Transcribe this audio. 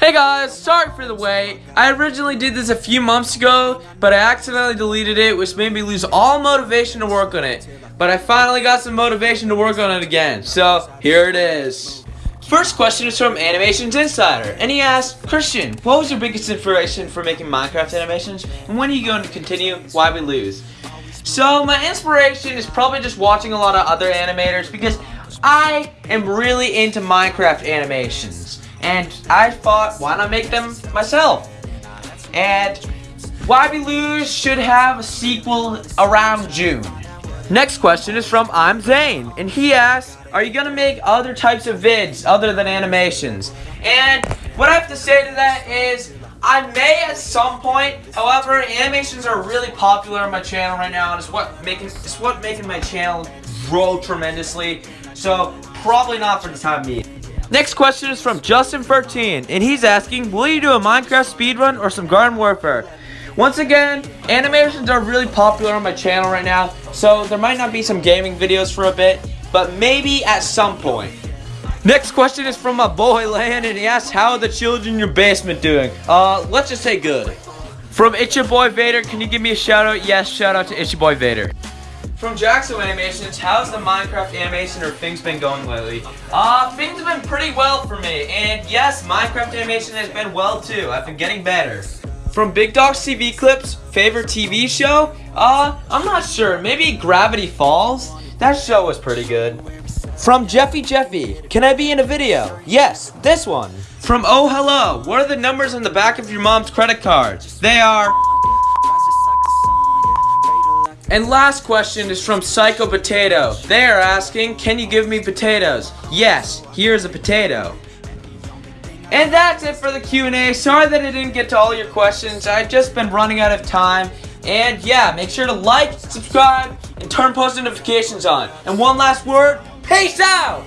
Hey guys, sorry for the wait. I originally did this a few months ago, but I accidentally deleted it, which made me lose all motivation to work on it. But I finally got some motivation to work on it again, so here it is. First question is from Animations Insider, and he asked, Christian, what was your biggest inspiration for making Minecraft animations, and when are you going to continue? Why we lose? So my inspiration is probably just watching a lot of other animators because I am really into Minecraft animations. And I thought, why not make them myself? And Why We Lose should have a sequel around June. Next question is from I'm Zane, and he asks, are you gonna make other types of vids other than animations? And what I have to say to that is, I may at some point, however, animations are really popular on my channel right now, and it's what making it's what making my channel grow tremendously. So probably not for the time being. Next question is from Justin13, and he's asking, will you do a Minecraft speedrun or some Garden Warfare? Once again, animations are really popular on my channel right now, so there might not be some gaming videos for a bit, but maybe at some point. Next question is from my boy Land, and he asks, how are the children in your basement doing? Uh, let's just say good. From Itchy Boy Vader, can you give me a shout out? Yes, shout out to Itchy Boy Vader. From Jackson Animations, how's the Minecraft animation or things been going lately? Uh, things have been pretty well for me, and yes, Minecraft animation has been well too. I've been getting better. From Big Dogs TV Clips, favorite TV show? Uh, I'm not sure. Maybe Gravity Falls? That show was pretty good. From Jeffy Jeffy, can I be in a video? Yes, this one. From Oh Hello, what are the numbers on the back of your mom's credit card? They are... And last question is from Psycho Potato. They are asking, can you give me potatoes? Yes, here's a potato. And that's it for the Q&A. Sorry that I didn't get to all your questions. I've just been running out of time. And yeah, make sure to like, subscribe, and turn post notifications on. And one last word, peace out!